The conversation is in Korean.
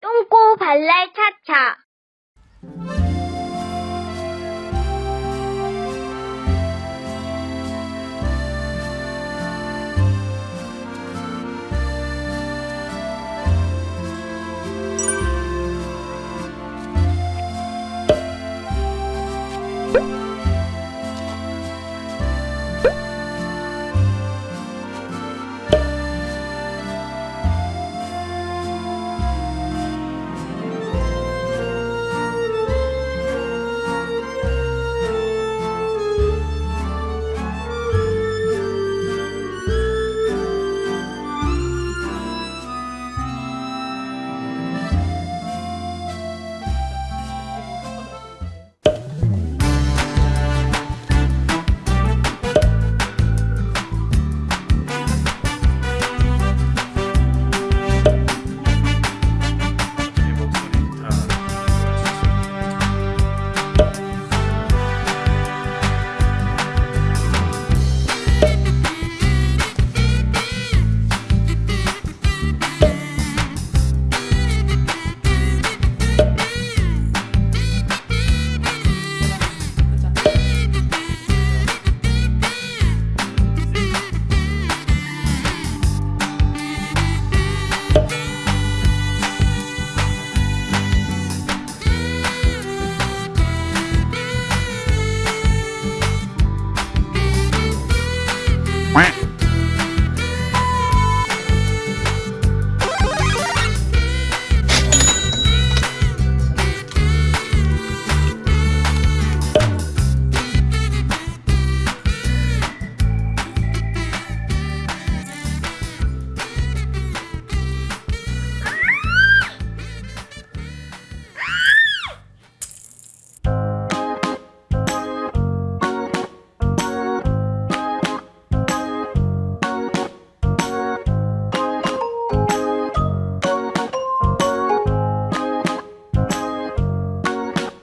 똥꼬 발랄 차차.